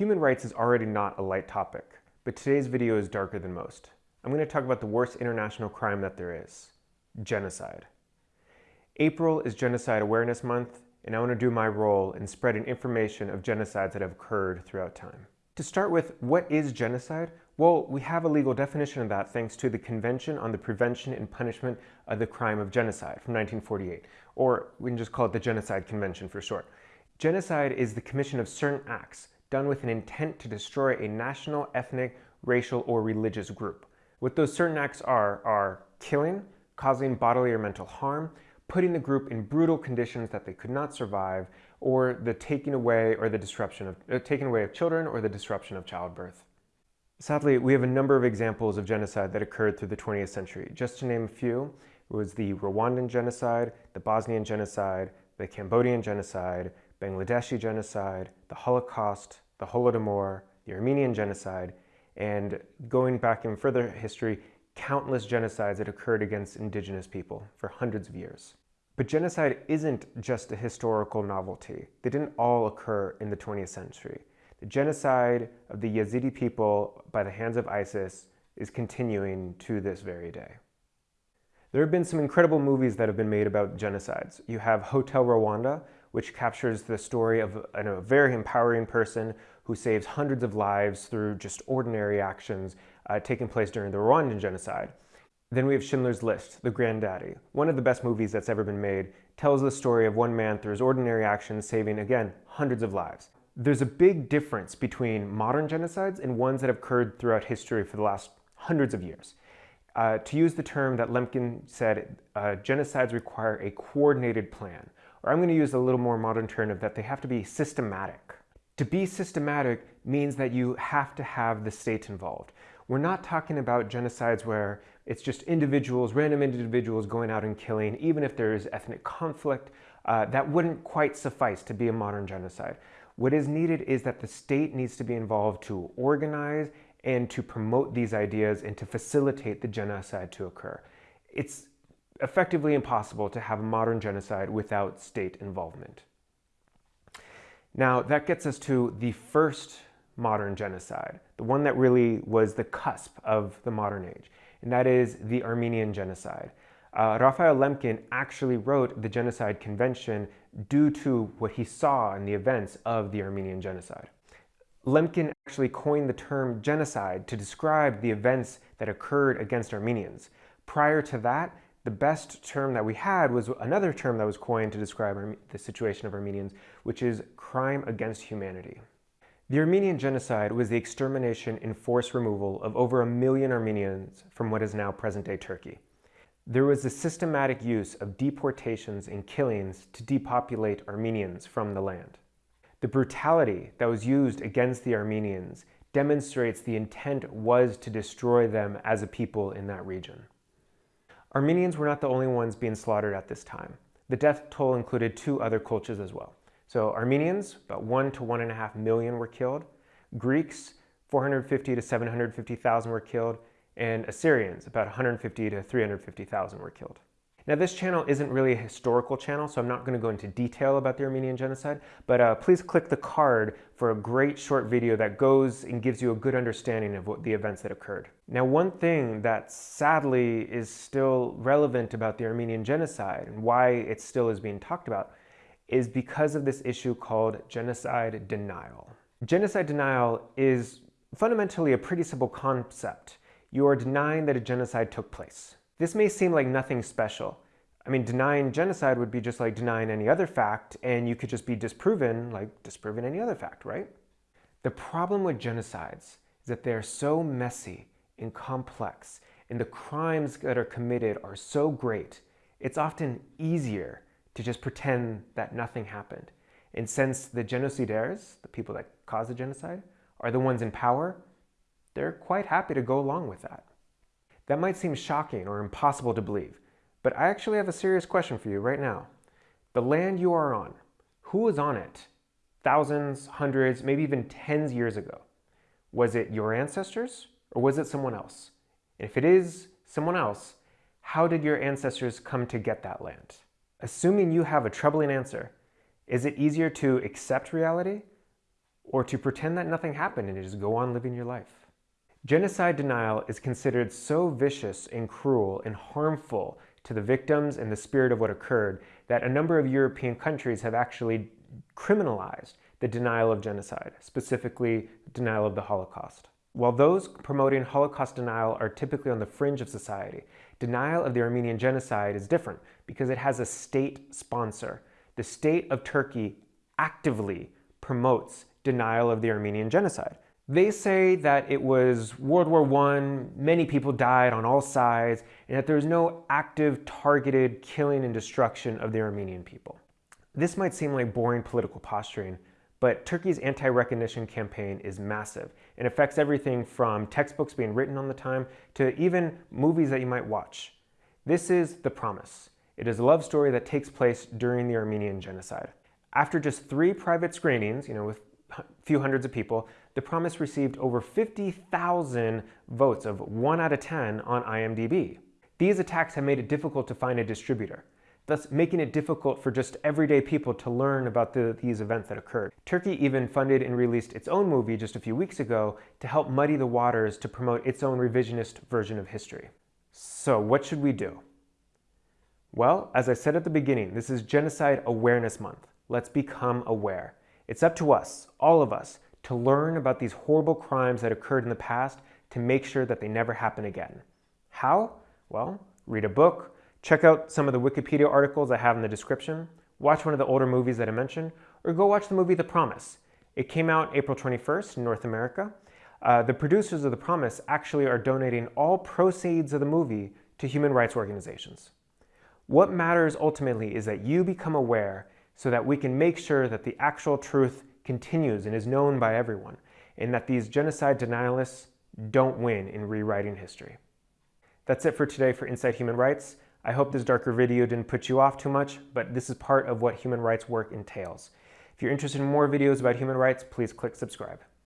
Human rights is already not a light topic, but today's video is darker than most. I'm going to talk about the worst international crime that there is, genocide. April is Genocide Awareness Month, and I want to do my role in spreading information of genocides that have occurred throughout time. To start with, what is genocide? Well, we have a legal definition of that thanks to the Convention on the Prevention and Punishment of the Crime of Genocide from 1948, or we can just call it the Genocide Convention for short. Genocide is the commission of certain acts done with an intent to destroy a national, ethnic, racial, or religious group. What those certain acts are, are killing, causing bodily or mental harm, putting the group in brutal conditions that they could not survive, or the taking away or the disruption of uh, taking away of children or the disruption of childbirth. Sadly, we have a number of examples of genocide that occurred through the 20th century. Just to name a few, it was the Rwandan genocide, the Bosnian genocide, the Cambodian genocide, Bangladeshi genocide, the Holocaust, the Holodomor, the Armenian genocide, and going back in further history, countless genocides that occurred against indigenous people for hundreds of years. But genocide isn't just a historical novelty. They didn't all occur in the 20th century. The genocide of the Yazidi people by the hands of ISIS is continuing to this very day. There have been some incredible movies that have been made about genocides. You have Hotel Rwanda, which captures the story of a very empowering person who saves hundreds of lives through just ordinary actions uh, taking place during the Rwandan genocide. Then we have Schindler's List, The Granddaddy. One of the best movies that's ever been made tells the story of one man through his ordinary actions saving, again, hundreds of lives. There's a big difference between modern genocides and ones that have occurred throughout history for the last hundreds of years. Uh, to use the term that Lemkin said, uh, genocides require a coordinated plan. Or I'm going to use a little more modern term of that they have to be systematic. To be systematic means that you have to have the state involved. We're not talking about genocides where it's just individuals, random individuals going out and killing, even if there is ethnic conflict. Uh, that wouldn't quite suffice to be a modern genocide. What is needed is that the state needs to be involved to organize and to promote these ideas and to facilitate the genocide to occur. It's effectively impossible to have a modern genocide without state involvement. Now, that gets us to the first modern genocide, the one that really was the cusp of the modern age, and that is the Armenian genocide. Uh, Raphael Lemkin actually wrote the Genocide Convention due to what he saw in the events of the Armenian genocide. Lemkin actually coined the term genocide to describe the events that occurred against Armenians. Prior to that, the best term that we had was another term that was coined to describe the situation of Armenians, which is crime against humanity. The Armenian genocide was the extermination and forced removal of over a million Armenians from what is now present-day Turkey. There was a systematic use of deportations and killings to depopulate Armenians from the land. The brutality that was used against the Armenians demonstrates the intent was to destroy them as a people in that region. Armenians were not the only ones being slaughtered at this time. The death toll included two other cultures as well. So Armenians, about one to one and a half million were killed. Greeks, 450 to 750,000 were killed. And Assyrians, about 150 to 350,000 were killed. Now this channel isn't really a historical channel, so I'm not going to go into detail about the Armenian genocide, but uh, please click the card for a great short video that goes and gives you a good understanding of what the events that occurred. Now one thing that sadly is still relevant about the Armenian genocide and why it still is being talked about is because of this issue called genocide denial. Genocide denial is fundamentally a pretty simple concept. You are denying that a genocide took place. This may seem like nothing special. I mean, denying genocide would be just like denying any other fact, and you could just be disproven like disproving any other fact, right? The problem with genocides is that they're so messy and complex, and the crimes that are committed are so great, it's often easier to just pretend that nothing happened. And since the genocidaires, the people that caused the genocide, are the ones in power, they're quite happy to go along with that. That might seem shocking or impossible to believe, but I actually have a serious question for you right now. The land you are on, who was on it thousands, hundreds, maybe even tens years ago? Was it your ancestors or was it someone else? And if it is someone else, how did your ancestors come to get that land? Assuming you have a troubling answer, is it easier to accept reality or to pretend that nothing happened and just go on living your life. Genocide denial is considered so vicious and cruel and harmful to the victims and the spirit of what occurred that a number of European countries have actually criminalized the denial of genocide, specifically denial of the Holocaust. While those promoting Holocaust denial are typically on the fringe of society, denial of the Armenian genocide is different because it has a state sponsor. The state of Turkey actively promotes denial of the Armenian genocide. They say that it was World War I, many people died on all sides, and that there was no active, targeted killing and destruction of the Armenian people. This might seem like boring political posturing, but Turkey's anti-recognition campaign is massive and affects everything from textbooks being written on the time to even movies that you might watch. This is The Promise. It is a love story that takes place during the Armenian genocide. After just three private screenings, you know, with a few hundreds of people, The Promise received over 50,000 votes of 1 out of 10 on IMDb. These attacks have made it difficult to find a distributor thus making it difficult for just everyday people to learn about the, these events that occurred. Turkey even funded and released its own movie just a few weeks ago to help muddy the waters to promote its own revisionist version of history. So what should we do? Well, as I said at the beginning, this is Genocide Awareness Month. Let's become aware. It's up to us, all of us, to learn about these horrible crimes that occurred in the past to make sure that they never happen again. How? Well, read a book, Check out some of the Wikipedia articles I have in the description, watch one of the older movies that I mentioned, or go watch the movie The Promise. It came out April 21st in North America. Uh, the producers of The Promise actually are donating all proceeds of the movie to human rights organizations. What matters ultimately is that you become aware so that we can make sure that the actual truth continues and is known by everyone, and that these genocide denialists don't win in rewriting history. That's it for today for Inside Human Rights. I hope this darker video didn't put you off too much, but this is part of what human rights work entails. If you're interested in more videos about human rights, please click subscribe.